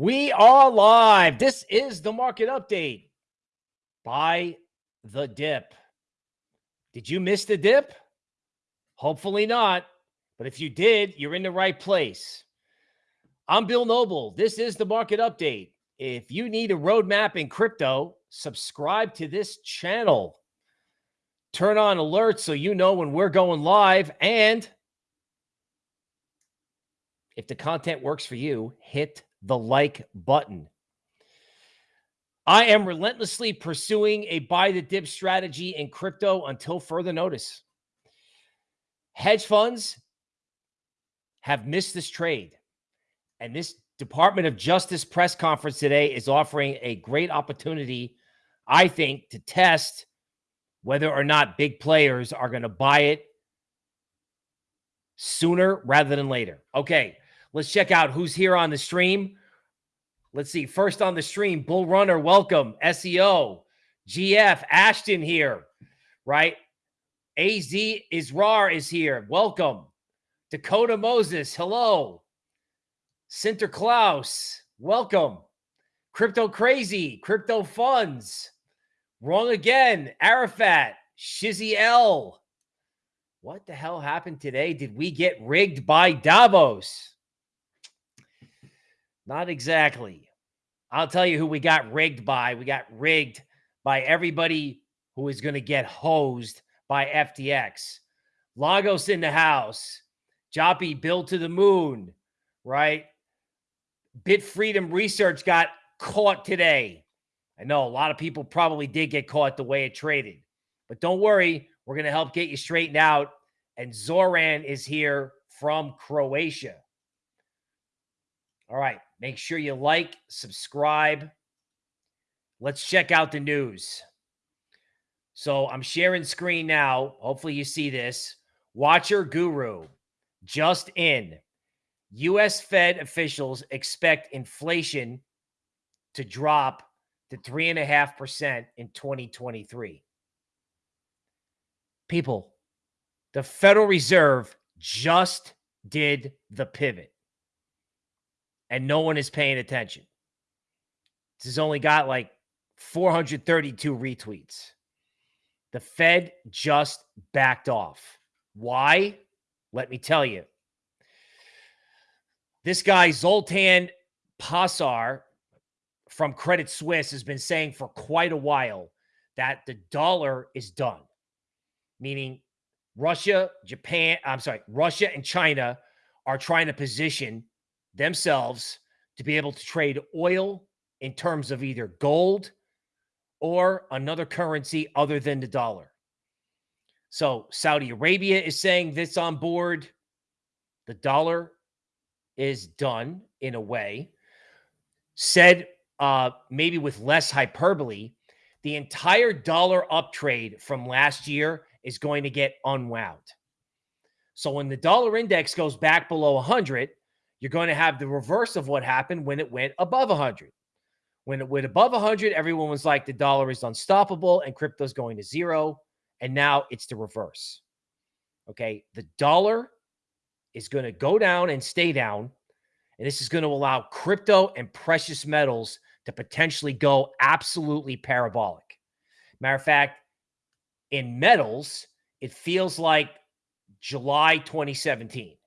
We are live. This is the market update by the dip. Did you miss the dip? Hopefully not. But if you did, you're in the right place. I'm Bill Noble. This is the market update. If you need a roadmap in crypto, subscribe to this channel. Turn on alerts so you know when we're going live. And if the content works for you, hit the like button. I am relentlessly pursuing a buy the dip strategy in crypto until further notice. Hedge funds have missed this trade. And this Department of Justice press conference today is offering a great opportunity, I think, to test whether or not big players are going to buy it sooner rather than later. Okay, let's check out who's here on the stream. Let's see. First on the stream, Bull Runner, welcome. SEO, GF, Ashton here, right? AZ Israr is here. Welcome. Dakota Moses, hello. Center Sinterklaas, welcome. Crypto Crazy, Crypto Funds, Wrong Again, Arafat, Shizzy L. What the hell happened today? Did we get rigged by Davos? Not exactly. I'll tell you who we got rigged by. We got rigged by everybody who is going to get hosed by FTX. Lagos in the house. Joppy built to the moon, right? Bit Freedom Research got caught today. I know a lot of people probably did get caught the way it traded, but don't worry. We're going to help get you straightened out. And Zoran is here from Croatia. All right. Make sure you like, subscribe. Let's check out the news. So I'm sharing screen now. Hopefully you see this. Watcher Guru just in. US Fed officials expect inflation to drop to 3.5% in 2023. People, the Federal Reserve just did the pivot and no one is paying attention. This has only got like 432 retweets. The Fed just backed off. Why? Let me tell you. This guy, Zoltan Pozsar from Credit Suisse, has been saying for quite a while that the dollar is done, meaning Russia, Japan, I'm sorry, Russia and China are trying to position themselves to be able to trade oil in terms of either gold or another currency other than the dollar. So Saudi Arabia is saying this on board. The dollar is done in a way. Said uh, maybe with less hyperbole, the entire dollar uptrade from last year is going to get unwound. So when the dollar index goes back below 100, you're going to have the reverse of what happened when it went above 100. When it went above 100, everyone was like, the dollar is unstoppable and crypto's going to zero. And now it's the reverse. Okay. The dollar is going to go down and stay down. And this is going to allow crypto and precious metals to potentially go absolutely parabolic. Matter of fact, in metals, it feels like July 2017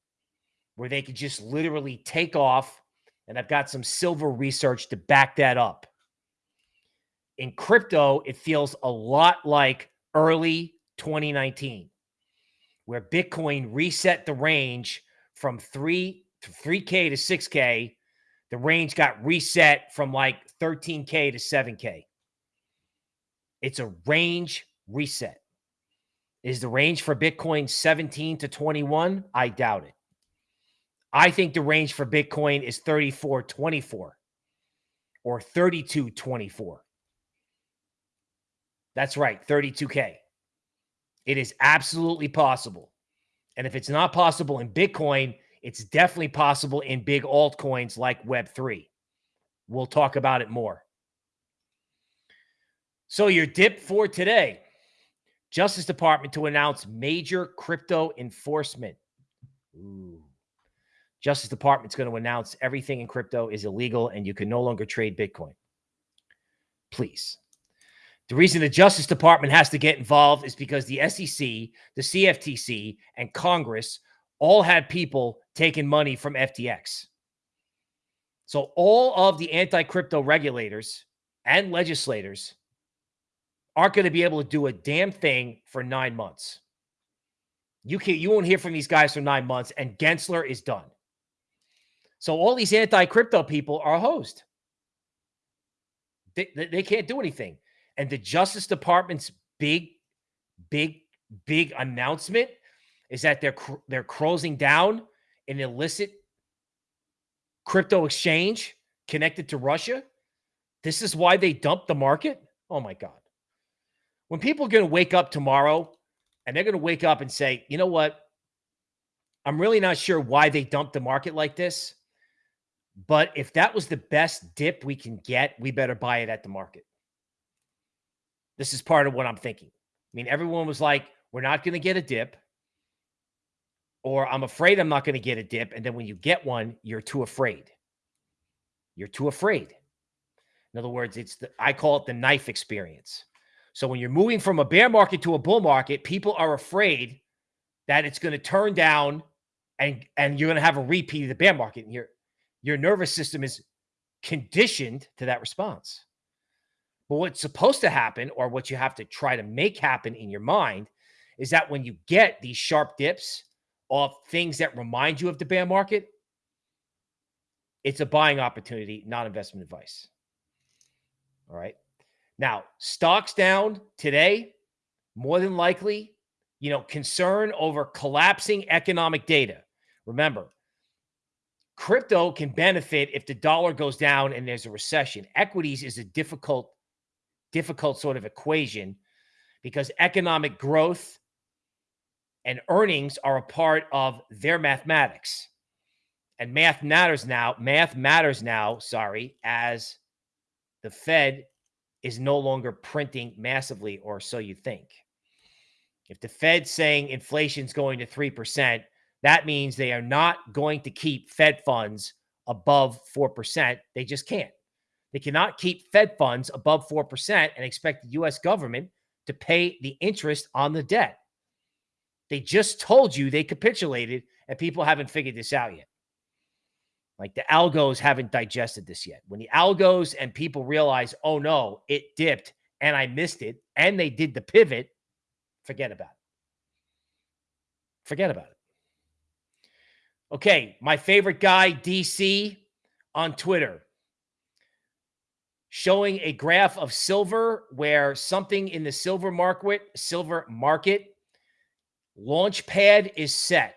where they could just literally take off. And I've got some silver research to back that up. In crypto, it feels a lot like early 2019, where Bitcoin reset the range from three to 3K to 6K. The range got reset from like 13K to 7K. It's a range reset. Is the range for Bitcoin 17 to 21? I doubt it. I think the range for Bitcoin is 3424 or 3224. That's right, 32K. It is absolutely possible. And if it's not possible in Bitcoin, it's definitely possible in big altcoins like Web3. We'll talk about it more. So, your dip for today Justice Department to announce major crypto enforcement. Ooh. Justice Department's going to announce everything in crypto is illegal and you can no longer trade Bitcoin. Please. The reason the Justice Department has to get involved is because the SEC, the CFTC, and Congress all had people taking money from FTX. So all of the anti-crypto regulators and legislators aren't going to be able to do a damn thing for nine months. You can't, you won't hear from these guys for nine months, and Gensler is done. So all these anti-crypto people are hosed. They, they can't do anything. And the Justice Department's big, big, big announcement is that they're they're closing down an illicit crypto exchange connected to Russia. This is why they dumped the market. Oh my God. When people are going to wake up tomorrow and they're going to wake up and say, you know what? I'm really not sure why they dumped the market like this. But if that was the best dip we can get, we better buy it at the market. This is part of what I'm thinking. I mean, everyone was like, we're not going to get a dip, or I'm afraid I'm not going to get a dip. And then when you get one, you're too afraid. You're too afraid. In other words, it's the, I call it the knife experience. So when you're moving from a bear market to a bull market, people are afraid that it's going to turn down and and you're going to have a repeat of the bear market. And your your nervous system is conditioned to that response. But what's supposed to happen, or what you have to try to make happen in your mind, is that when you get these sharp dips of things that remind you of the bear market, it's a buying opportunity, not investment advice. All right. Now, stocks down today, more than likely, you know, concern over collapsing economic data. Remember, crypto can benefit if the dollar goes down and there's a recession. Equities is a difficult, difficult sort of equation because economic growth and earnings are a part of their mathematics. And math matters now. Math matters now, sorry, as the Fed is no longer printing massively, or so you think. If the Fed's saying inflation's going to 3%, that means they are not going to keep Fed funds above 4%. They just can't. They cannot keep Fed funds above 4% and expect the US government to pay the interest on the debt. They just told you they capitulated, and people haven't figured this out yet. Like the algos haven't digested this yet. When the algos and people realize, oh no, it dipped and I missed it, and they did the pivot, forget about it. Forget about it. Okay, my favorite guy, DC, on Twitter, showing a graph of silver where something in the silver market, silver market, launch pad is set.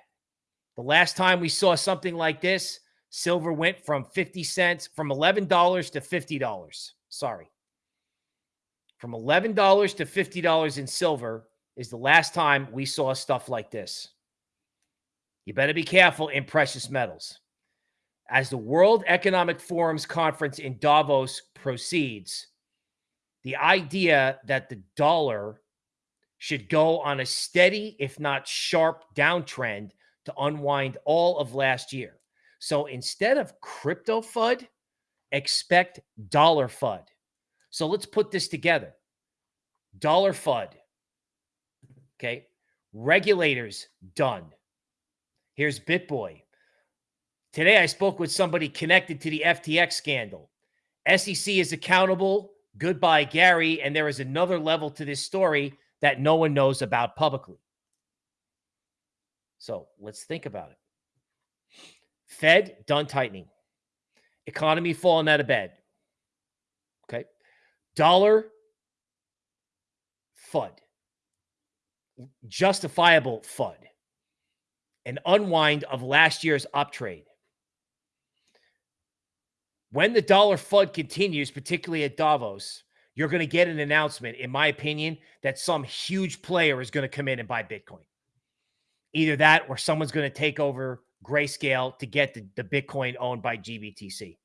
The last time we saw something like this, Silver went from 50 cents, from $11 to $50. Sorry. From $11 to $50 in silver is the last time we saw stuff like this. You better be careful in precious metals. As the World Economic Forum's conference in Davos proceeds, the idea that the dollar should go on a steady, if not sharp, downtrend to unwind all of last year. So instead of crypto FUD, expect dollar FUD. So let's put this together. Dollar FUD. Okay. Regulators done. Here's BitBoy. Today I spoke with somebody connected to the FTX scandal. SEC is accountable. Goodbye, Gary. And there is another level to this story that no one knows about publicly. So let's think about it. Fed done tightening. Economy falling out of bed. Okay. Dollar FUD. Justifiable FUD. An unwind of last year's uptrade. When the dollar FUD continues, particularly at Davos, you're going to get an announcement, in my opinion, that some huge player is going to come in and buy Bitcoin. Either that or someone's going to take over Grayscale to get the, the Bitcoin owned by GBTC.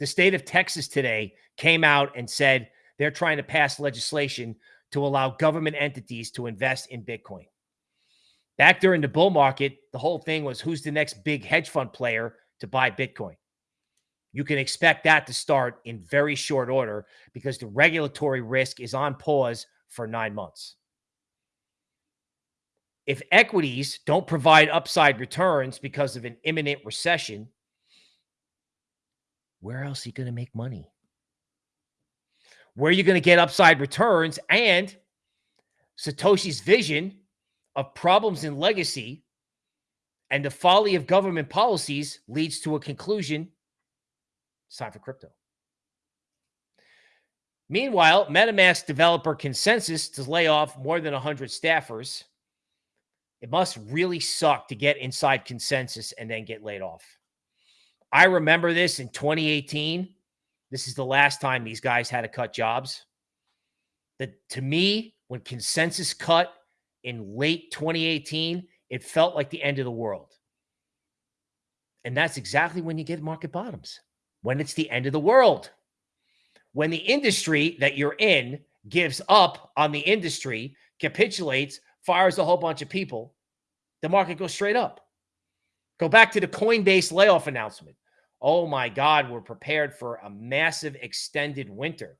The state of Texas today came out and said they're trying to pass legislation to allow government entities to invest in Bitcoin. Back during the bull market, the whole thing was who's the next big hedge fund player to buy Bitcoin? You can expect that to start in very short order because the regulatory risk is on pause for nine months. If equities don't provide upside returns because of an imminent recession, where else are you going to make money? Where are you going to get upside returns? And Satoshi's vision of problems in legacy and the folly of government policies leads to a conclusion. It's time for crypto. Meanwhile, MetaMask developer ConsenSys to lay off more than 100 staffers. It must really suck to get inside ConsenSys and then get laid off. I remember this in 2018. This is the last time these guys had to cut jobs. That to me, when ConsenSys cut in late 2018, it felt like the end of the world. And that's exactly when you get market bottoms, when it's the end of the world. When the industry that you're in gives up on the industry, capitulates, fires a whole bunch of people, the market goes straight up. Go back to the Coinbase layoff announcement. Oh my God, we're prepared for a massive extended winter.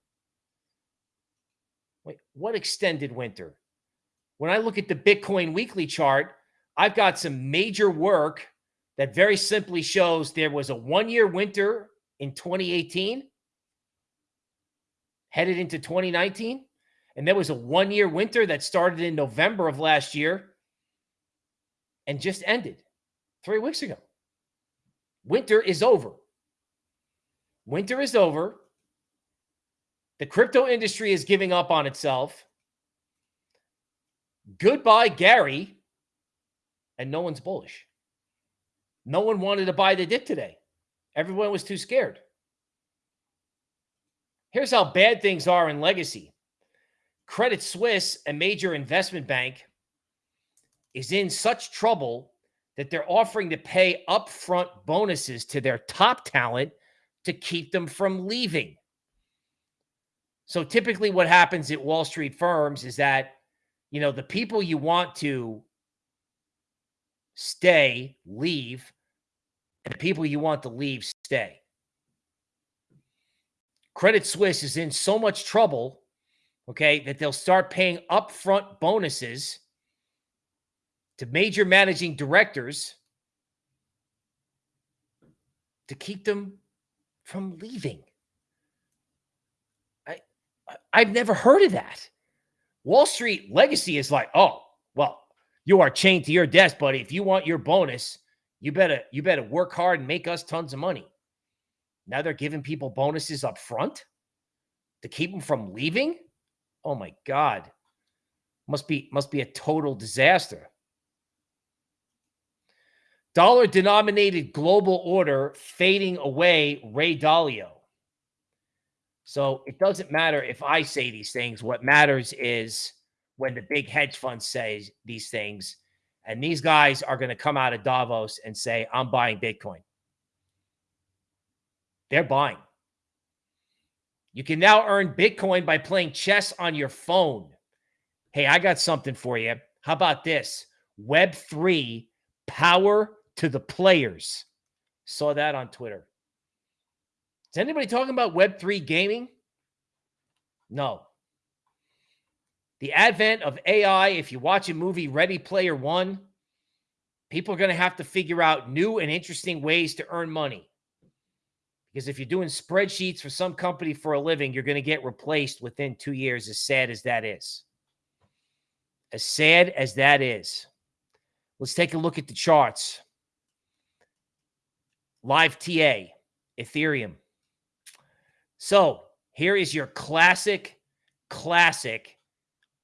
Wait, what extended winter? When I look at the Bitcoin weekly chart, I've got some major work that very simply shows there was a one year winter in 2018 headed into 2019. And there was a one year winter that started in November of last year and just ended three weeks ago. Winter is over. Winter is over. The crypto industry is giving up on itself. Goodbye, Gary. And no one's bullish. No one wanted to buy the dip today. Everyone was too scared. Here's how bad things are in legacy Credit Suisse, a major investment bank, is in such trouble that they're offering to pay upfront bonuses to their top talent to keep them from leaving. So typically what happens at Wall Street firms is that, you know, the people you want to stay leave and the people you want to leave stay. Credit Suisse is in so much trouble, okay, that they'll start paying upfront bonuses to major managing directors to keep them from leaving. I, I've never heard of that. Wall Street legacy is like, oh, well, you are chained to your desk, buddy. If you want your bonus, you better you better work hard and make us tons of money. Now they're giving people bonuses up front to keep them from leaving. Oh my God. Must be must be a total disaster. Dollar denominated global order fading away, Ray Dalio. So it doesn't matter if I say these things. What matters is when the big hedge fund says these things. And these guys are going to come out of Davos and say, I'm buying Bitcoin. They're buying. You can now earn Bitcoin by playing chess on your phone. Hey, I got something for you. How about this? Web3 power to the players. Saw that on Twitter. Is anybody talking about Web3 gaming? No. The advent of AI, if you watch a movie Ready Player One, people are going to have to figure out new and interesting ways to earn money. Because if you're doing spreadsheets for some company for a living, you're going to get replaced within two years, as sad as that is. As sad as that is. Let's take a look at the charts. Live TA, Ethereum. So here is your classic, classic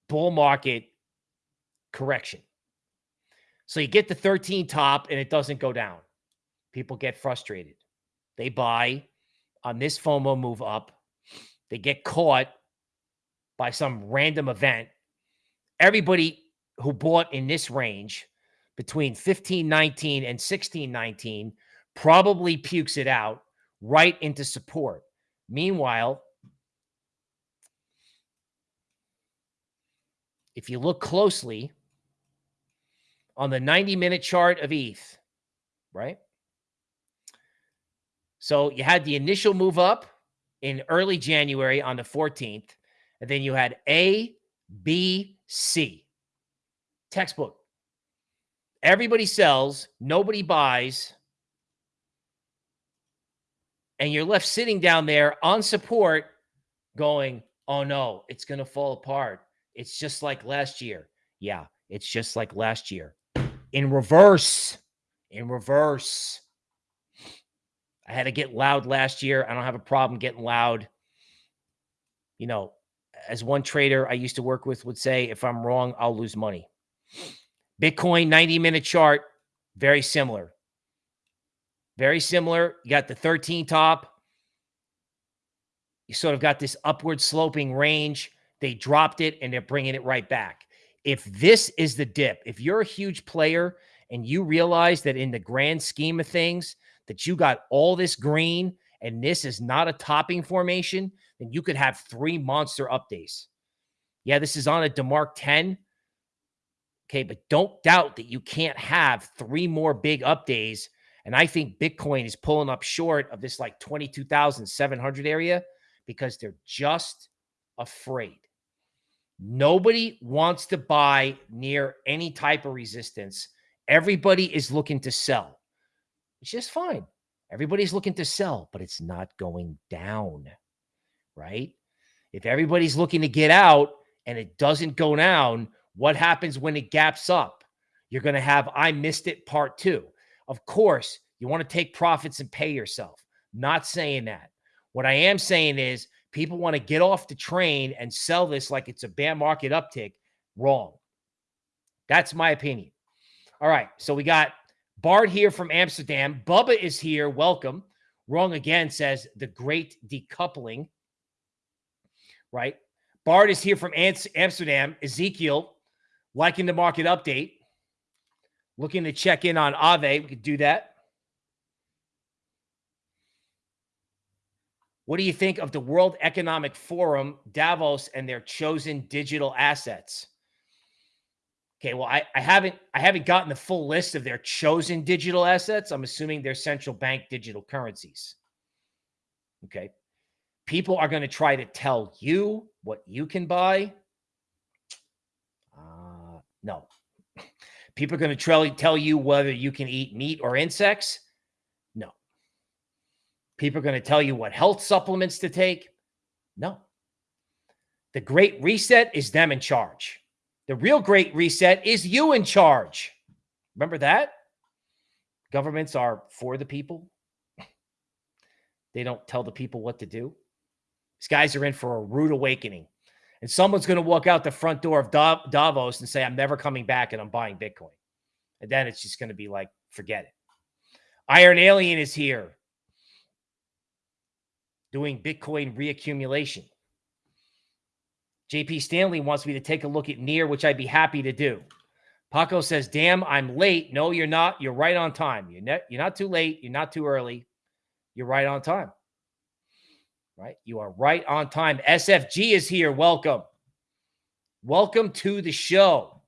bull market correction. So you get the 13 top and it doesn't go down. People get frustrated. They buy on this FOMO move up. They get caught by some random event. Everybody who bought in this range between 1519 and 1619 probably pukes it out right into support. Meanwhile, if you look closely on the 90 minute chart of ETH, right? So you had the initial move up in early January on the 14th, and then you had A, B, C. Textbook. Everybody sells, nobody buys. And you're left sitting down there on support going, oh no, it's going to fall apart. It's just like last year. Yeah, it's just like last year. In reverse. In reverse. I had to get loud last year. I don't have a problem getting loud. You know, as one trader I used to work with would say, if I'm wrong, I'll lose money. Bitcoin 90 minute chart, very similar. Very similar. You got the 13 top. You sort of got this upward sloping range. They dropped it and they're bringing it right back. If this is the dip, if you're a huge player and you realize that in the grand scheme of things, that you got all this green and this is not a topping formation, then you could have three monster up days. Yeah, this is on a DeMark 10. Okay, but don't doubt that you can't have three more big up days. And I think Bitcoin is pulling up short of this like 22,700 area because they're just afraid. Nobody wants to buy near any type of resistance. Everybody is looking to sell. It's just fine. Everybody's looking to sell, but it's not going down, right? If everybody's looking to get out and it doesn't go down, what happens when it gaps up? You're going to have I missed it part two. Of course, you want to take profits and pay yourself. Not saying that. What I am saying is people want to get off the train and sell this like it's a bear market uptick. Wrong. That's my opinion. All right. So we got Bart here from Amsterdam. Bubba is here. Welcome. Wrong again says the great decoupling. Right. Bart is here from Amsterdam. Ezekiel liking the market update, looking to check in on Aave. We could do that. What do you think of the World Economic Forum, Davos, and their chosen digital assets? Okay, well, I, I haven't I haven't gotten the full list of their chosen digital assets. I'm assuming they're central bank digital currencies. Okay. People are going to try to tell you what you can buy. Uh, No. People are going to tell you whether you can eat meat or insects. No. People are going to tell you what health supplements to take. No. The great reset is them in charge. The real great reset is you in charge. Remember that? Governments are for the people. They don't tell the people what to do. These guys are in for a rude awakening and someone's going to walk out the front door of Davos and say, I'm never coming back and I'm buying Bitcoin. And then it's just going to be like, forget it. Iron Alien is here doing Bitcoin reaccumulation. JP Stanley wants me to take a look at Near, which I'd be happy to do. Paco says, damn, I'm late. No, you're not. You're right on time. You're you're not too late. You're not too early. You're right on time right? You are right on time. SFG is here. Welcome. Welcome to the show.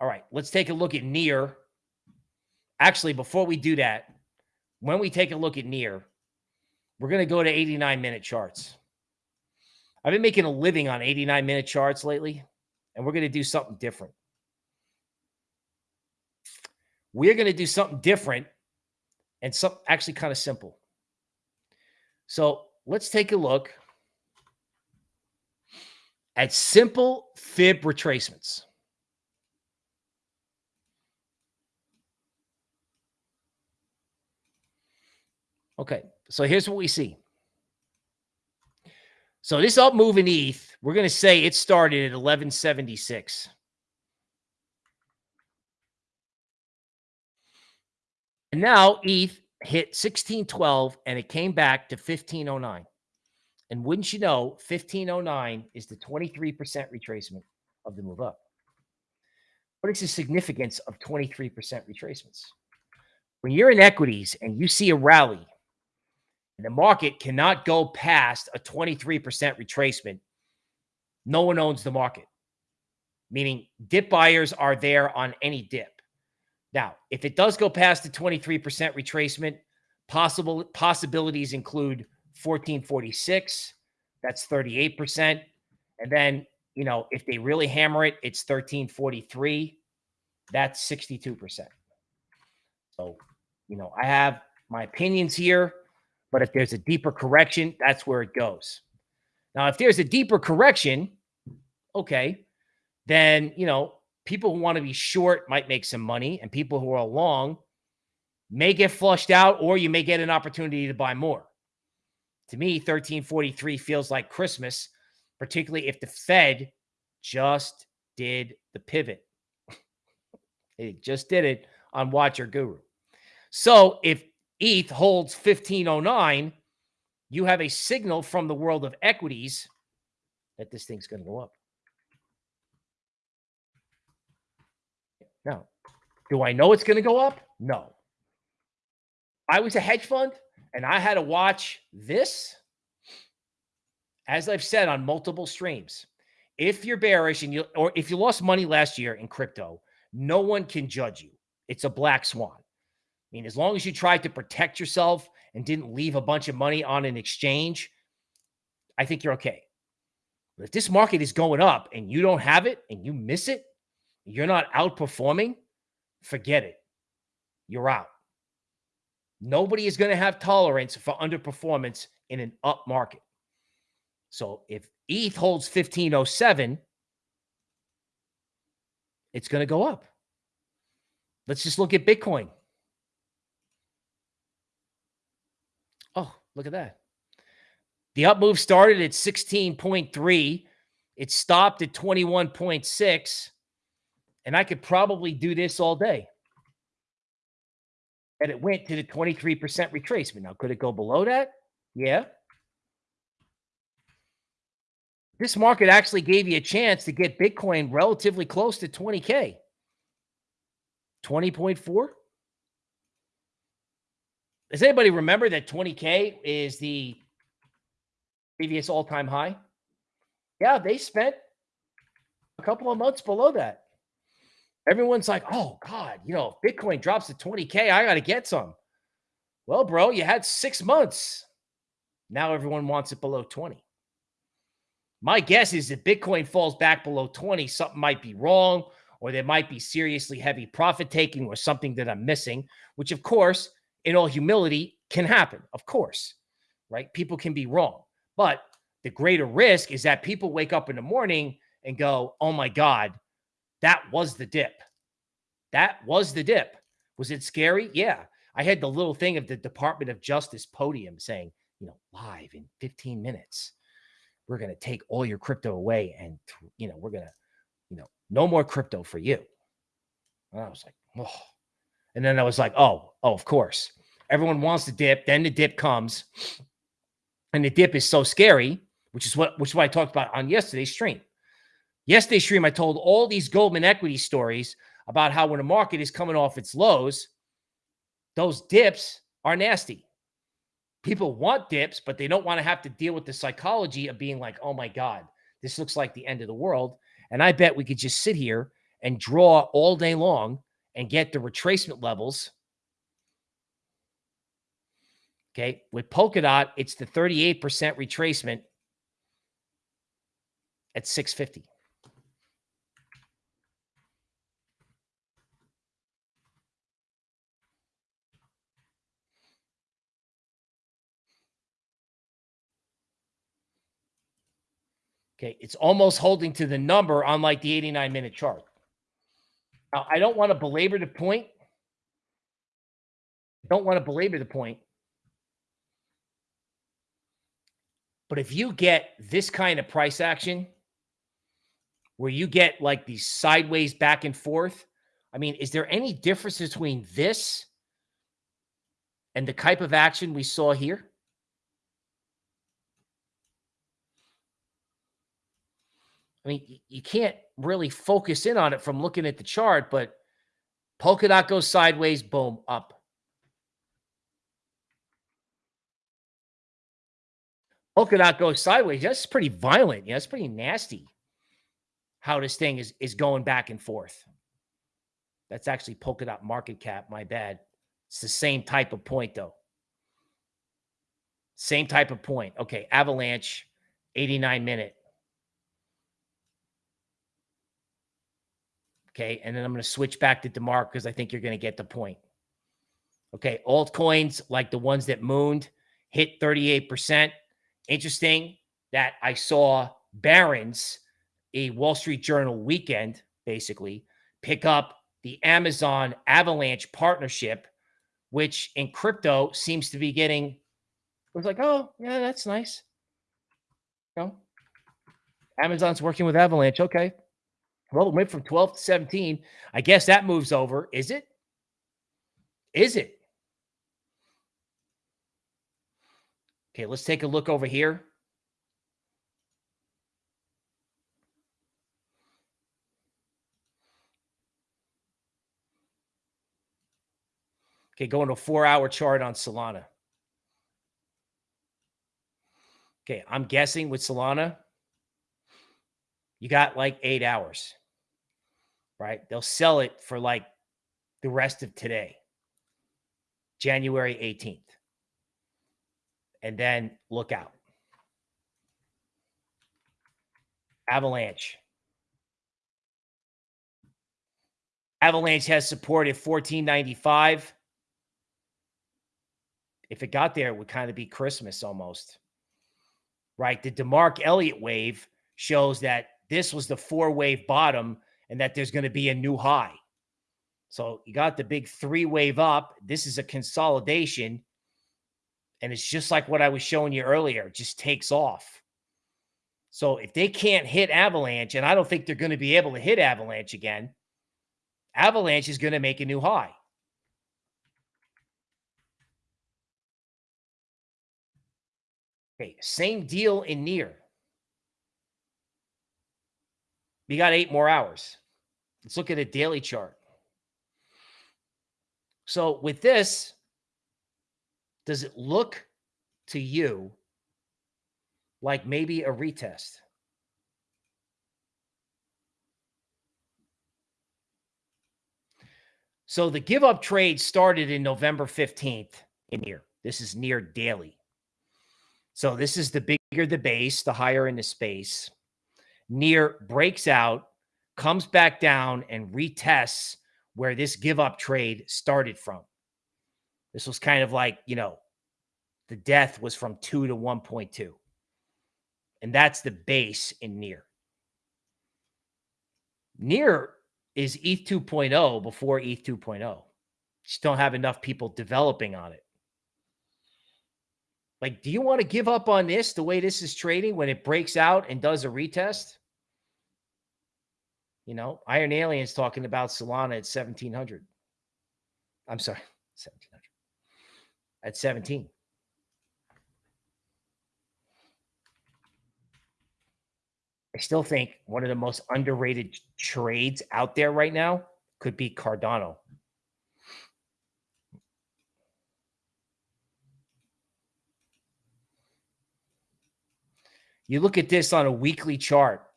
All right, let's take a look at Near. Actually, before we do that, when we take a look at Near, we're going to go to 89 minute charts. I've been making a living on 89 minute charts lately, and we're going to do something different. We're going to do something different and some actually kind of simple. So let's take a look at simple fib retracements. Okay, so here's what we see. So this up move in ETH, we're going to say it started at 1176. And now ETH hit 1612 and it came back to 1509. And wouldn't you know, 1509 is the 23% retracement of the move up. What is the significance of 23% retracements? When you're in equities and you see a rally and the market cannot go past a 23% retracement, no one owns the market. meaning dip buyers are there on any dip. Now, if it does go past the 23% retracement, possible possibilities include 1446, that's 38%. And then, you know, if they really hammer it, it's 1343, that's 62%. So, you know, I have my opinions here, but if there's a deeper correction, that's where it goes. Now, if there's a deeper correction, okay, then, you know, people who want to be short might make some money and people who are long may get flushed out or you may get an opportunity to buy more. To me, 1343 feels like Christmas, particularly if the Fed just did the pivot. it just did it on Watcher Guru. So if ETH holds 1509, you have a signal from the world of equities that this thing's going to go up. Now, do I know it's going to go up? No. I was a hedge fund and I had to watch this. As I've said on multiple streams, if you're bearish and you or if you lost money last year in crypto, no one can judge you. It's a black swan. I mean, as long as you tried to protect yourself and didn't leave a bunch of money on an exchange, I think you're okay. But if this market is going up and you don't have it and you miss it, you're not outperforming, forget it. You're out. Nobody is going to have tolerance for underperformance in an up market. So if ETH holds 1507, it's going to go up. Let's just look at Bitcoin. Oh, look at that. The up move started at 16.3. It stopped at 21.6. And I could probably do this all day. And it went to the 23% retracement. Now, could it go below that? Yeah. This market actually gave you a chance to get Bitcoin relatively close to 20K. 20.4. Does anybody remember that 20K is the previous all time high? Yeah, they spent a couple of months below that. Everyone's like, oh, God, you know, Bitcoin drops to 20K. I got to get some. Well, bro, you had six months. Now everyone wants it below 20. My guess is if Bitcoin falls back below 20, something might be wrong, or there might be seriously heavy profit taking or something that I'm missing, which, of course, in all humility, can happen. Of course, right? People can be wrong. But the greater risk is that people wake up in the morning and go, oh my God, that was the dip. That was the dip. Was it scary? Yeah. I had the little thing of the Department of Justice podium saying, you know, live in 15 minutes, we're going to take all your crypto away and, you know, we're going to, you know, no more crypto for you. And I was like, oh. And then I was like, oh, oh, of course. Everyone wants the dip. Then the dip comes. And the dip is so scary, which is what which is what I talked about on yesterday's stream. Yesterday's stream, I told all these Goldman equity stories about how when a market is coming off its lows, those dips are nasty. People want dips, but they don't want to have to deal with the psychology of being like, oh my God, this looks like the end of the world. And I bet we could just sit here and draw all day long and get the retracement levels. Okay. With Polkadot, it's the 38% retracement at 650. Okay, it's almost holding to the number on like the 89 minute chart. Now, I don't want to belabor the point. I don't want to belabor the point. But if you get this kind of price action where you get like these sideways back and forth, I mean, is there any difference between this and the type of action we saw here? I mean, you can't really focus in on it from looking at the chart, but Polkadot goes sideways, boom, up. Polkadot goes sideways. That's pretty violent. Yeah, that's pretty nasty. how this thing is is going back and forth. That's actually Polkadot market cap. My bad. It's the same type of point though. Same type of point. Okay, Avalanche, 89 minute. Okay, and then I'm going to switch back to DeMark because I think you're going to get the point. Okay, altcoins like the ones that mooned hit 38%. Interesting that I saw Barron's, a Wall Street Journal weekend, basically, pick up the Amazon Avalanche partnership, which in crypto seems to be getting, it was like, oh, yeah, that's nice. You know, Amazon's working with Avalanche. Okay. Well, it went from 12 to 17. I guess that moves over. Is it? Is it? Okay, let's take a look over here. Okay, going to a four hour chart on Solana. Okay, I'm guessing with Solana, you got like eight hours, right? They'll sell it for like the rest of today, January 18th. And then look out. Avalanche. Avalanche has support at 1495. If it got there, it would kind of be Christmas almost. Right? The DeMark Elliott wave shows that this was the four wave bottom and that there's going to be a new high. So you got the big three wave up. This is a consolidation. And it's just like what I was showing you earlier, it just takes off. So if they can't hit Avalanche, and I don't think they're going to be able to hit Avalanche again, Avalanche is going to make a new high. Okay, same deal in near. We got eight more hours. Let's look at a daily chart. So with this, does it look to you like maybe a retest? So the give up trade started in November 15th in here. This is near daily. So this is the bigger the base, the higher in the space. Near breaks out, comes back down, and retests where this give up trade started from. This was kind of like, you know, the death was from 2 to 1.2. And that's the base in near. Near is ETH 2.0 before ETH 2.0. Just don't have enough people developing on it. Like, do you want to give up on this the way this is trading when it breaks out and does a retest? You know, Iron Aliens talking about Solana at 1700. I'm sorry, 1700. At 17. I still think one of the most underrated trades out there right now could be Cardano. You look at this on a weekly chart.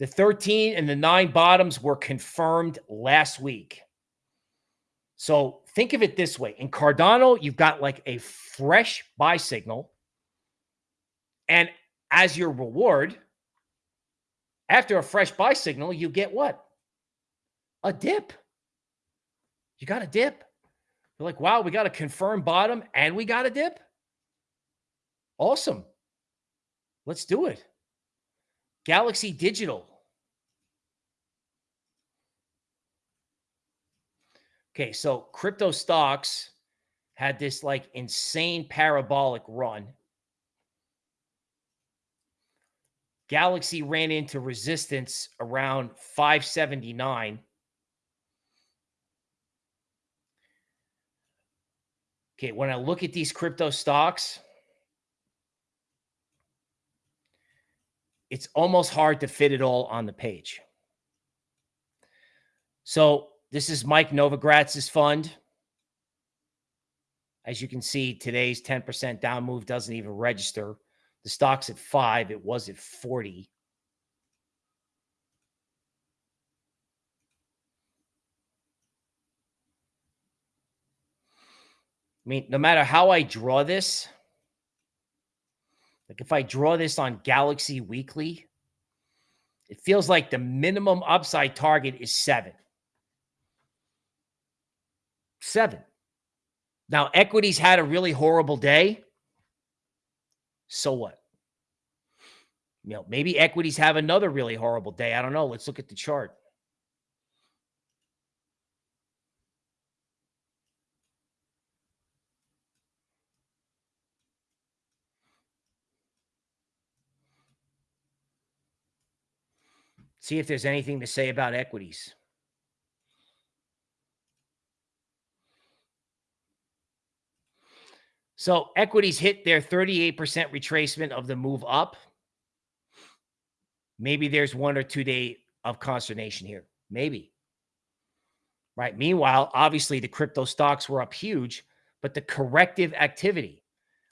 The 13 and the nine bottoms were confirmed last week. So think of it this way. In Cardano, you've got like a fresh buy signal. And as your reward, after a fresh buy signal, you get what? A dip. You got a dip. You're like, wow, we got a confirmed bottom and we got a dip. Awesome. Let's do it. Galaxy Digital. Okay, so crypto stocks had this like insane parabolic run. Galaxy ran into resistance around 579. Okay, when I look at these crypto stocks, it's almost hard to fit it all on the page. So this is Mike Novogratz's fund. As you can see, today's 10% down move doesn't even register. The stock's at five. It was at 40. I mean, no matter how I draw this, like if I draw this on Galaxy Weekly, it feels like the minimum upside target is seven. Seven. Now, equities had a really horrible day. So what? You know, maybe equities have another really horrible day. I don't know. Let's look at the chart. See if there's anything to say about equities. So equities hit their 38% retracement of the move up. Maybe there's one or two day of consternation here. Maybe. Right. Meanwhile, obviously the crypto stocks were up huge, but the corrective activity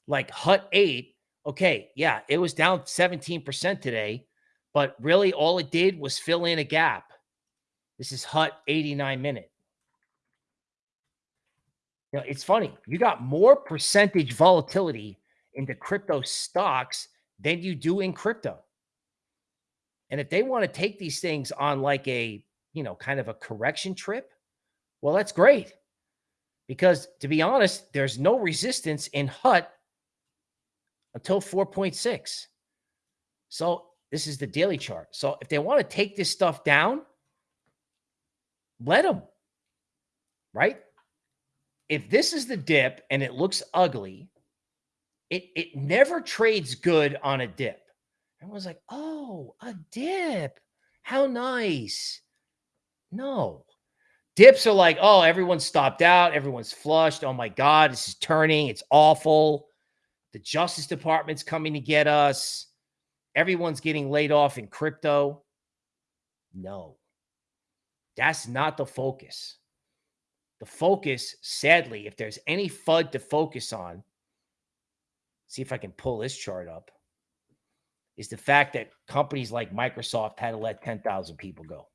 like Hut 8, okay, yeah, it was down 17% today, but really all it did was fill in a gap. This is Hut 89 minute. You know, it's funny. You got more percentage volatility into crypto stocks than you do in crypto. And if they want to take these things on like a, you know, kind of a correction trip, well, that's great. Because to be honest, there's no resistance in HUT until 4.6. So this is the daily chart. So if they want to take this stuff down, let them, right? if this is the dip and it looks ugly, it it never trades good on a dip. Everyone's like, oh, a dip. How nice. No. Dips are like, oh, everyone's stopped out, everyone's flushed. Oh my God, this is turning. It's awful. The Justice Department's coming to get us. Everyone's getting laid off in crypto. No, that's not the focus. The focus, sadly, if there's any FUD to focus on, see if I can pull this chart up, is the fact that companies like Microsoft had to let 10,000 people go.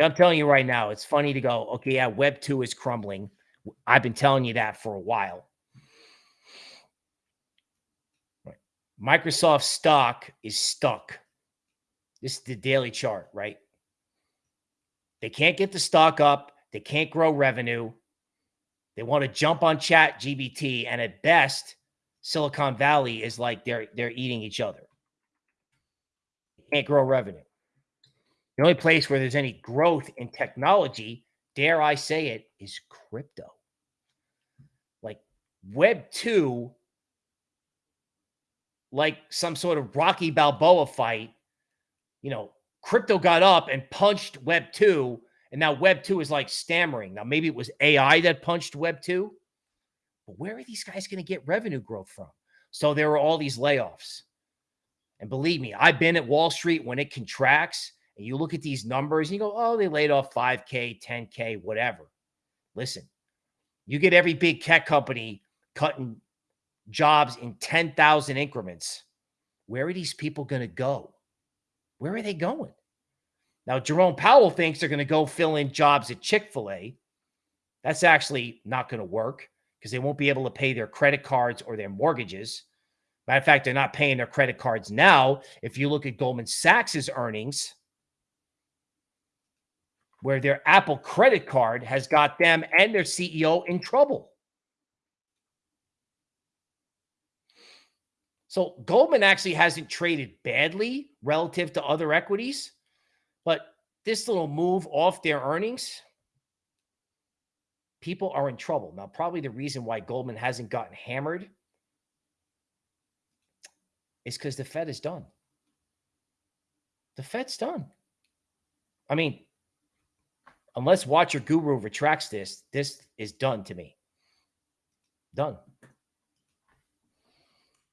I'm telling you right now, it's funny to go, okay, yeah, Web 2 is crumbling. I've been telling you that for a while. Microsoft stock is stuck. This is the daily chart, right? They can't get the stock up. They can't grow revenue. They want to jump on ChatGPT. And at best, Silicon Valley is like they're they're eating each other. They can't grow revenue. The only place where there's any growth in technology, dare I say it, is crypto. Like Web 2, like some sort of Rocky Balboa fight, you know, crypto got up and punched Web 2 and now Web 2 is like stammering. Now, maybe it was AI that punched Web 2, but where are these guys going to get revenue growth from? So there are all these layoffs. And believe me, I've been at Wall Street when it contracts and you look at these numbers and you go, oh, they laid off 5K, 10K, whatever. Listen, you get every big tech company cutting jobs in 10,000 increments. Where are these people going to go? Where are they going? Now, Jerome Powell thinks they're going to go fill in jobs at Chick fil A. That's actually not going to work because they won't be able to pay their credit cards or their mortgages. Matter of fact, they're not paying their credit cards now. If you look at Goldman Sachs's earnings, where their Apple credit card has got them and their CEO in trouble. So Goldman actually hasn't traded badly relative to other equities. But this little move off their earnings, people are in trouble. Now, probably the reason why Goldman hasn't gotten hammered is because the Fed is done. The Fed's done. I mean, unless Watcher Guru retracts this, this is done to me. Done.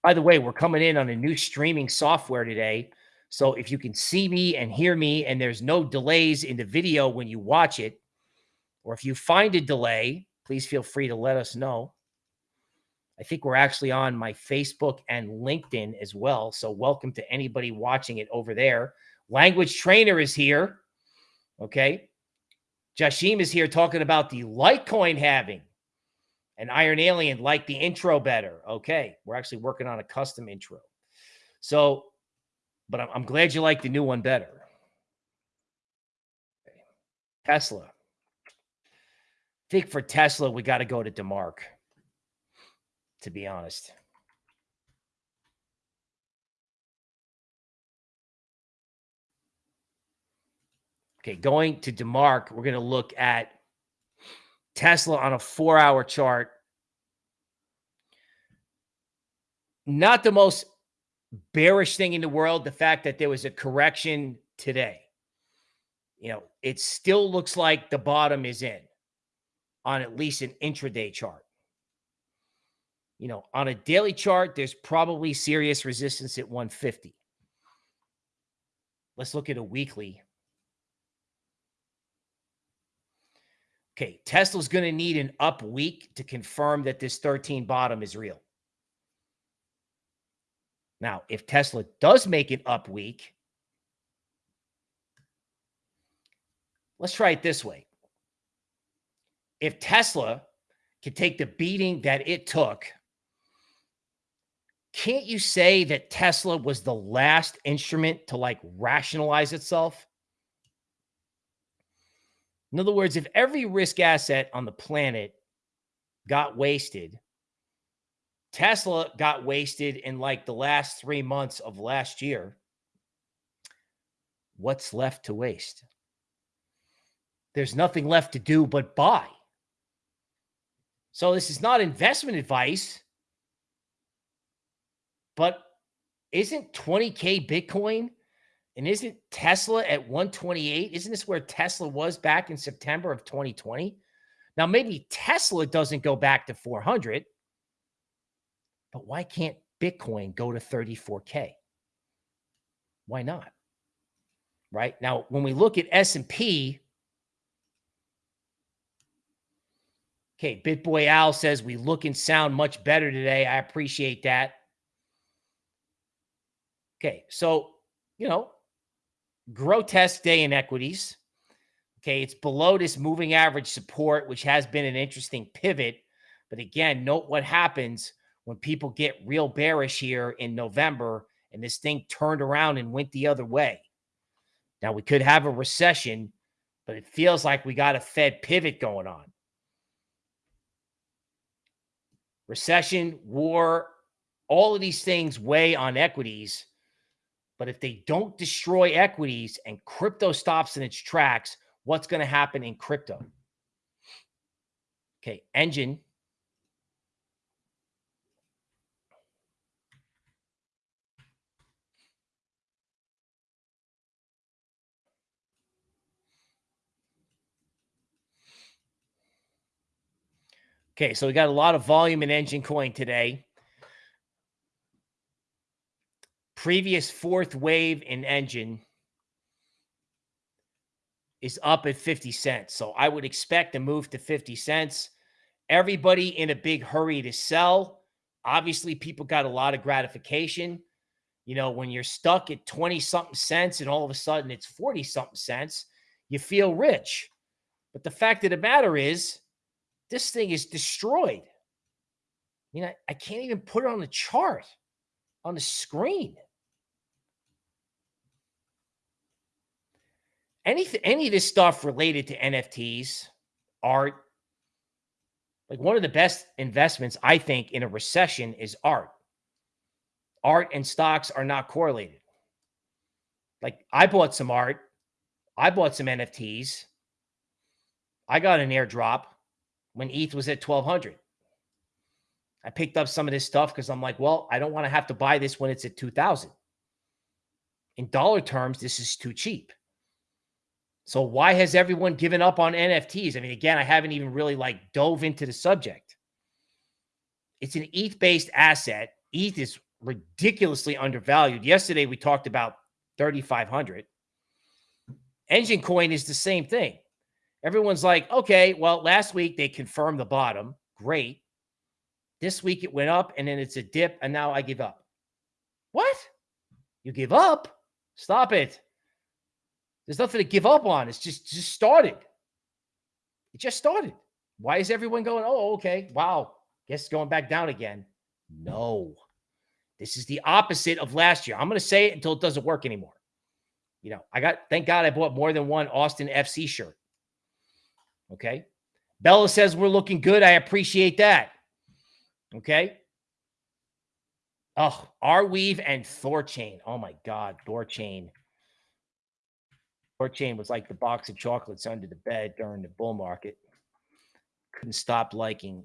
By the way, we're coming in on a new streaming software today so if you can see me and hear me and there's no delays in the video when you watch it, or if you find a delay, please feel free to let us know. I think we're actually on my Facebook and LinkedIn as well. So welcome to anybody watching it over there. Language trainer is here. Okay. Jashim is here talking about the Litecoin halving. And Iron Alien liked the intro better. Okay. We're actually working on a custom intro. So, but I'm, I'm glad you like the new one better. Tesla. I think for Tesla, we got to go to DeMark, to be honest. Okay, going to DeMark, we're going to look at Tesla on a four hour chart. Not the most bearish thing in the world, the fact that there was a correction today. You know, it still looks like the bottom is in on at least an intraday chart. You know, on a daily chart, there's probably serious resistance at 150. Let's look at a weekly. Okay, Tesla's going to need an up week to confirm that this 13 bottom is real. Now, if Tesla does make an up week, let's try it this way. If Tesla can take the beating that it took, can't you say that Tesla was the last instrument to like rationalize itself? In other words, if every risk asset on the planet got wasted, Tesla got wasted in like the last three months of last year. What's left to waste? There's nothing left to do but buy. So this is not investment advice, but isn't 20K Bitcoin and isn't Tesla at 128? Isn't this where Tesla was back in September of 2020? Now, maybe Tesla doesn't go back to 400, but why can't Bitcoin go to 34K? Why not? Right now, when we look at S&P, okay, BitBoy Al says we look and sound much better today. I appreciate that. Okay, so, you know, grotesque day in equities. Okay, it's below this moving average support, which has been an interesting pivot. But again, note what happens when people get real bearish here in November and this thing turned around and went the other way. Now, we could have a recession, but it feels like we got a Fed pivot going on. Recession, war, all of these things weigh on equities. But if they don't destroy equities and crypto stops in its tracks, what's going to happen in crypto? Okay, Enjin. Okay, so we got a lot of volume in Enjin Coin today. Previous fourth wave in Enjin is up at 50 cents. So I would expect a move to 50 cents. Everybody in a big hurry to sell. Obviously, people got a lot of gratification. You know, when you're stuck at 20 something cents and all of a sudden it's 40 something cents, you feel rich. But the fact of the matter is, this thing is destroyed. You know, I can't even put it on the chart on the screen. Any any of this stuff related to NFTs, art, like one of the best investments I think in a recession is art. Art and stocks are not correlated. Like I bought some art, I bought some NFTs. I got an airdrop when ETH was at 1200. I picked up some of this stuff because I'm like, well, I don't want to have to buy this when it's at 2000. In dollar terms, this is too cheap. So why has everyone given up on NFTs? I mean, again, I haven't even really like dove into the subject. It's an ETH based asset. ETH is ridiculously undervalued. Yesterday we talked about 3500. Enjin coin is the same thing. Everyone's like, "Okay, well, last week they confirmed the bottom. Great. This week it went up and then it's a dip and now I give up." What? You give up? Stop it. There's nothing to give up on. It's just just started. It just started. Why is everyone going, oh, okay, wow, guess going back down again? No, this is the opposite of last year. I'm going to say it until it doesn't work anymore. You know, I got, thank God I bought more than one Austin FC shirt. Okay. Bella says we're looking good. I appreciate that. Okay. Oh, Arweave and Thorchain. Oh my God, Thorchain. Thorchain was like the box of chocolates under the bed during the bull market. Couldn't stop liking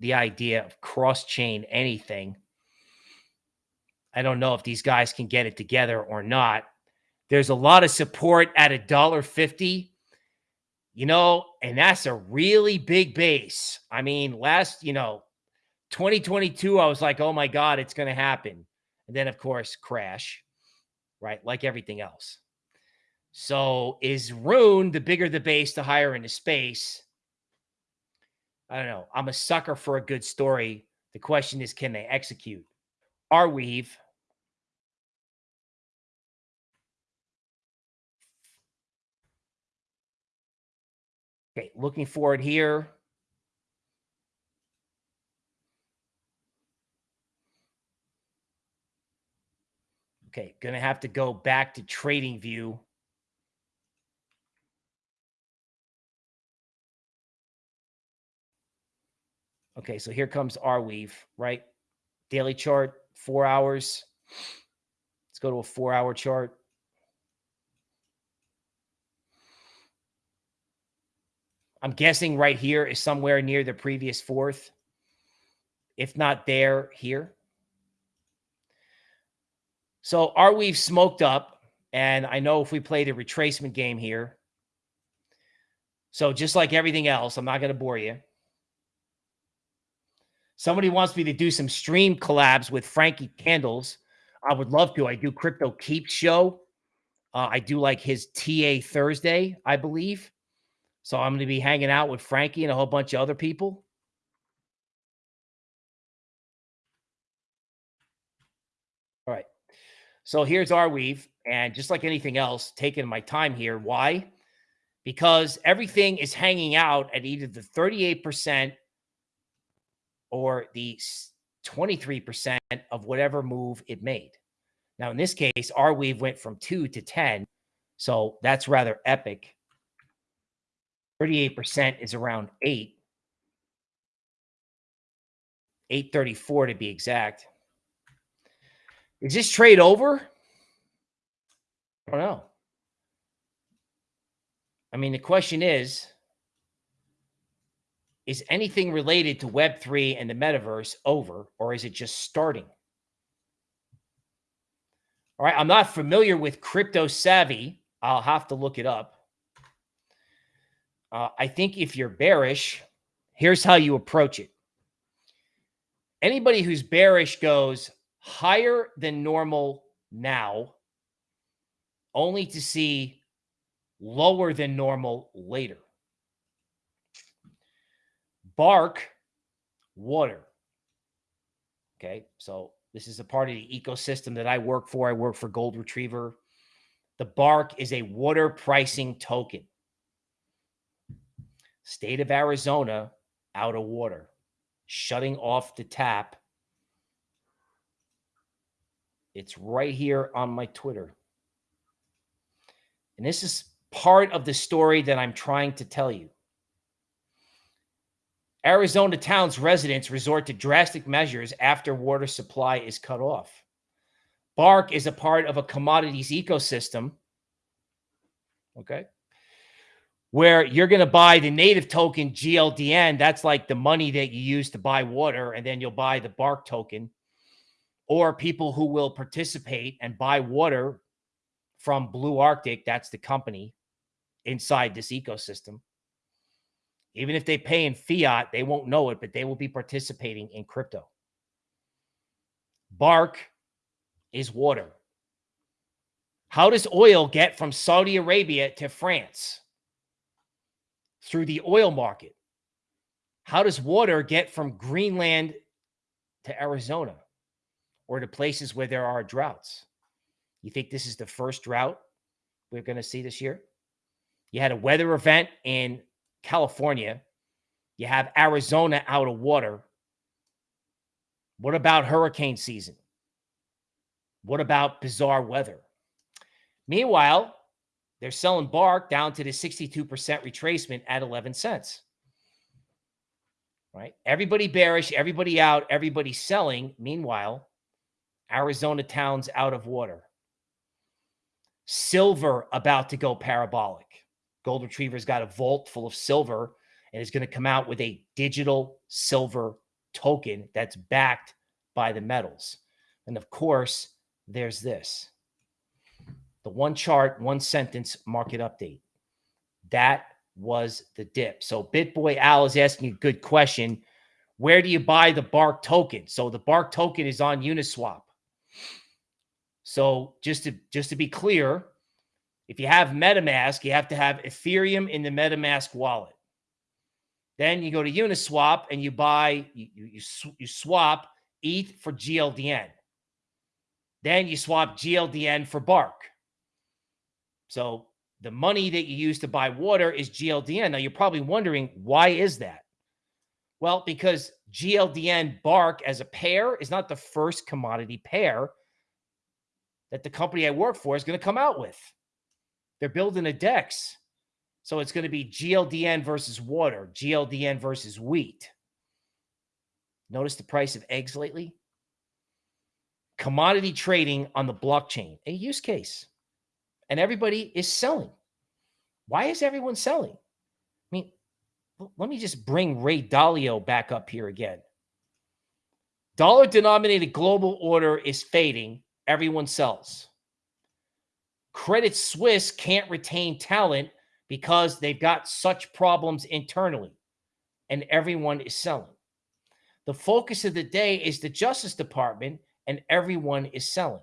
the idea of cross chain anything. I don't know if these guys can get it together or not. There's a lot of support at a dollar fifty, you know, and that's a really big base. I mean, last, you know, 2022, I was like, oh my God, it's going to happen. And then, of course, crash, right? Like everything else. So is Rune, the bigger the base, the higher into space? I don't know. I'm a sucker for a good story. The question is, can they execute? Arweave. Okay, looking forward here. Okay, to have to go back to trading view. Okay, so here comes Arweave, right? Daily chart, four hours. Let's go to a four hour chart. I'm guessing right here is somewhere near the previous fourth. If not there, here. So Arweave smoked up, and I know if we play the retracement game here. So just like everything else, I'm not going to bore you. Somebody wants me to do some stream collabs with Frankie Candles. I would love to. I do Crypto Keep show. Uh, I do like his TA Thursday, I believe. So I'm going to be hanging out with Frankie and a whole bunch of other people. All right. So here's Arweave. And just like anything else, taking my time here. Why? Because everything is hanging out at either the 38% or the 23% of whatever move it made. Now, in this case, Arweave went from 2 to 10. So that's rather epic. 38% is around 8. 834 to be exact. Is this trade over? I don't know. I mean, the question is Is anything related to Web3 and the metaverse over, or is it just starting? All right. I'm not familiar with Crypto Savvy. I'll have to look it up. Uh, I think if you're bearish, here's how you approach it. Anybody who's bearish goes, higher than normal now, only to see lower than normal later. Bark, water. Okay, so this is a part of the ecosystem that I work for. I work for Gold Retriever. The bark is a water pricing token. State of Arizona out of water, shutting off the tap it's right here on my Twitter. And this is part of the story that I'm trying to tell you. Arizona towns residents resort to drastic measures after water supply is cut off. Bark is a part of a commodities ecosystem. Okay. Where you're going to buy the native token GLDN. That's like the money that you use to buy water. And then you'll buy the bark token or people who will participate and buy water from Blue Arctic, that's the company inside this ecosystem. Even if they pay in fiat, they won't know it, but they will be participating in crypto. Bark is water. How does oil get from Saudi Arabia to France? Through the oil market. How does water get from Greenland to Arizona? or to places where there are droughts. You think this is the first drought we're going to see this year? You had a weather event in California You have Arizona out of water. What about hurricane season? What about bizarre weather? Meanwhile, they're selling Bark down to the 62% retracement at 11 cents. Right? Everybody bearish, everybody out, everybody selling. Meanwhile, Arizona towns out of water. Silver about to go parabolic. Gold Retriever's got a vault full of silver and is going to come out with a digital silver token that's backed by the metals. And of course, there's this the one chart, one sentence market update. That was the dip. So BitBoy Al is asking a good question. Where do you buy the Bark token? So the Bark token is on Uniswap. So just to just to be clear, if you have MetaMask, you have to have Ethereum in the MetaMask wallet. Then you go to Uniswap and you buy you you, you swap ETH for GLDN. Then you swap GLDN for Bark. So the money that you use to buy water is GLDN. Now you're probably wondering why is that? Well, because GLDN Bark as a pair is not the first commodity pair that the company I work for is going to come out with. They're building a DEX. So it's going to be GLDN versus water, GLDN versus wheat. Notice the price of eggs lately? Commodity trading on the blockchain, a use case. And everybody is selling. Why is everyone selling? I mean, let me just bring Ray Dalio back up here again. Dollar denominated global order is fading. Everyone sells. Credit Suisse can't retain talent because they've got such problems internally and everyone is selling. The focus of the day is the Justice Department and everyone is selling.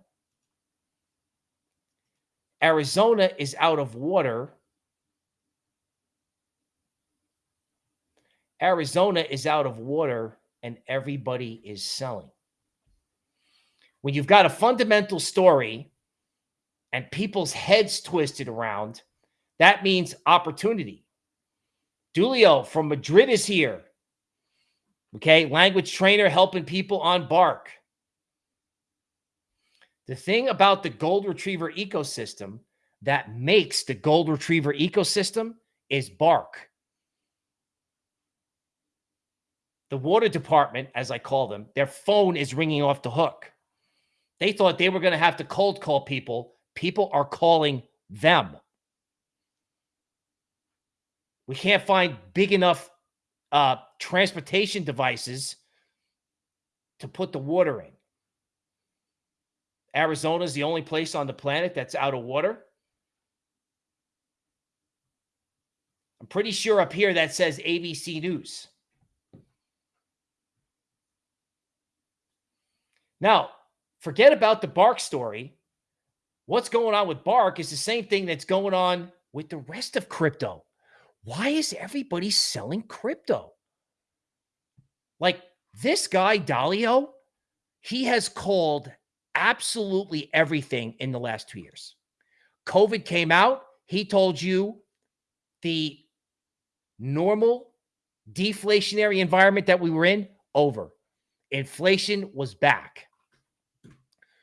Arizona is out of water. Arizona is out of water and everybody is selling. When you've got a fundamental story and people's heads twisted around, that means opportunity. Dulio from Madrid is here. Okay, language trainer helping people on Bark. The thing about the gold retriever ecosystem that makes the gold retriever ecosystem is Bark. The water department, as I call them, their phone is ringing off the hook. They thought they were going to have to cold call people. People are calling them. We can't find big enough uh, transportation devices to put the water in. Arizona is the only place on the planet that's out of water. I'm pretty sure up here that says ABC News. Now, forget about the Bark story. What's going on with Bark is the same thing that's going on with the rest of crypto. Why is everybody selling crypto? Like this guy, Dalio, he has called absolutely everything in the last two years. COVID came out. He told you the normal deflationary environment that we were in over. Inflation was back.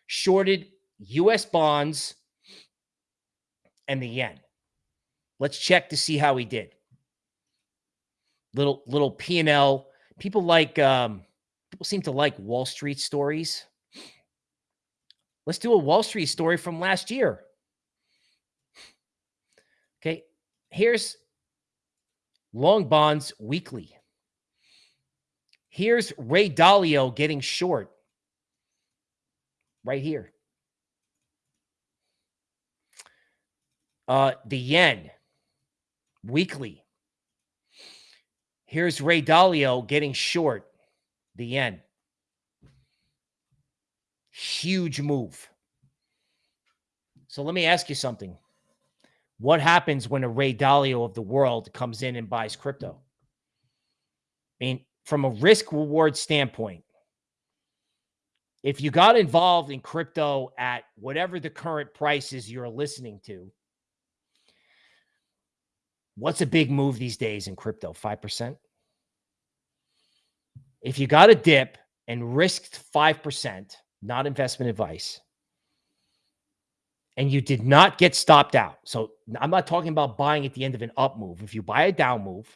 Shorted US bonds and the yen. Let's check to see how he did. Little little P&L. People like um people seem to like Wall Street stories. Let's do a Wall Street story from last year. Okay, here's long bonds weekly. Here's Ray Dalio getting short right here. Uh, the yen weekly. Here's Ray Dalio getting short the yen. Huge move. So let me ask you something. What happens when a Ray Dalio of the world comes in and buys crypto? I mean, from a risk reward standpoint, if you got involved in crypto at whatever the current prices you're listening to, What's a big move these days in crypto? 5%? if you got a dip and risked 5%, not investment advice, and you did not get stopped out. So I'm not talking about buying at the end of an up move. If you buy a down move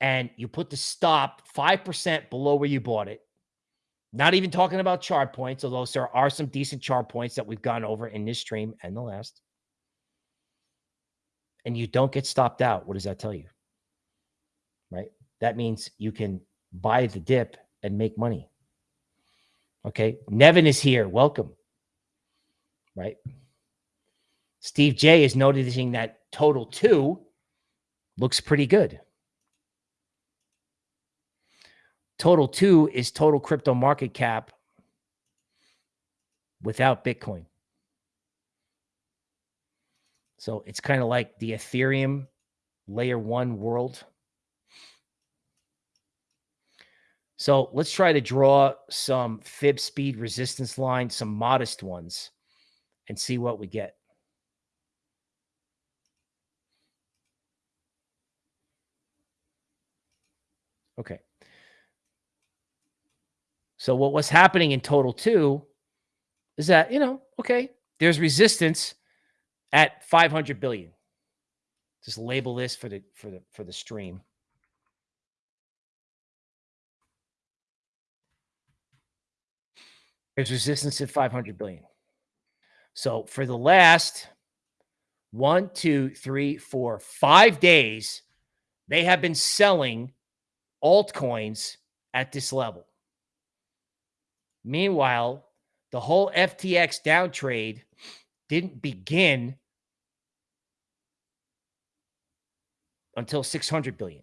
and you put the stop 5% below where you bought it, not even talking about chart points, although there are some decent chart points that we've gone over in this stream and the last. And you don't get stopped out. What does that tell you? Right? That means you can buy the dip and make money. Okay. Nevin is here. Welcome. Right. Steve J is noticing that total two looks pretty good. Total two is total crypto market cap without Bitcoin. So it's kind of like the Ethereum layer one world. So let's try to draw some fib speed resistance lines, some modest ones, and see what we get. Okay. So what was happening in total two is that, you know, okay, there's resistance at 500 billion. Just label this for the for the for the stream. There's resistance at 500 billion. So for the last one, two, three, four, five days, they have been selling altcoins at this level. Meanwhile, the whole FTX down trade didn't begin until 600 billion.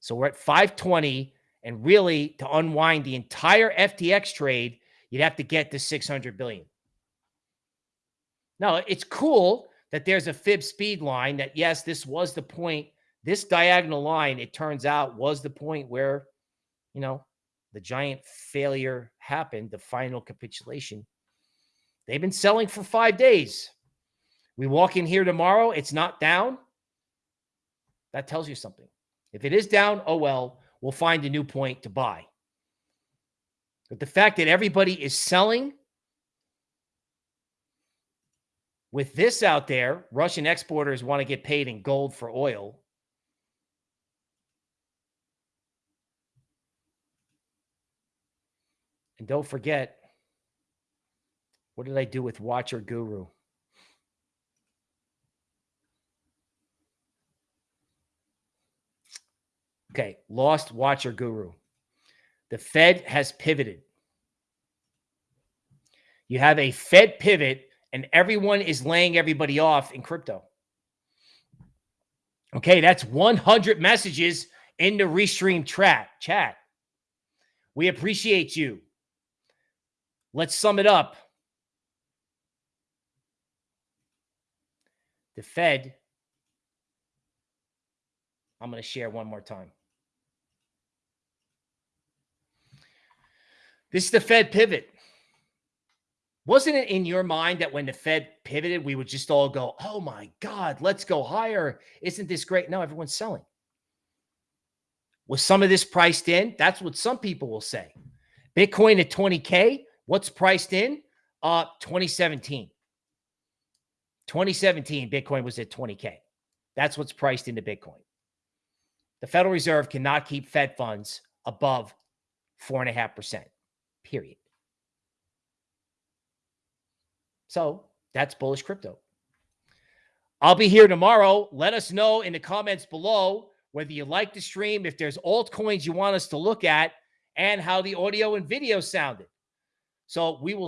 So we're at 520 and really to unwind the entire FTX trade, you'd have to get to 600 billion. Now, it's cool that there's a fib speed line that yes, this was the point. This diagonal line, it turns out, was the point where, you know, the giant failure happened, the final capitulation. They've been selling for five days. We walk in here tomorrow, it's not down. That tells you something. If it is down, oh well, we'll find a new point to buy. But the fact that everybody is selling with this out there, Russian exporters want to get paid in gold for oil. And don't forget, what did I do with Watcher Guru? Okay, lost Watcher Guru. The Fed has pivoted. You have a Fed pivot, and everyone is laying everybody off in crypto. Okay, that's 100 messages in the restream chat. Chat. We appreciate you. Let's sum it up. The Fed, I'm going to share one more time. This is the Fed pivot. Wasn't it in your mind that when the Fed pivoted, we would just all go, oh my God, let's go higher? Isn't this great? No, everyone's selling. Was some of this priced in? That's what some people will say. Bitcoin at 20K, What's priced in? Uh, 2017. 2017, Bitcoin was at 20K. That's what's priced into Bitcoin. The Federal Reserve cannot keep Fed funds above 4.5%, period. So that's bullish crypto. I'll be here tomorrow. Let us know in the comments below whether you like the stream, if there's altcoins you want us to look at, and how the audio and video sounded. So we will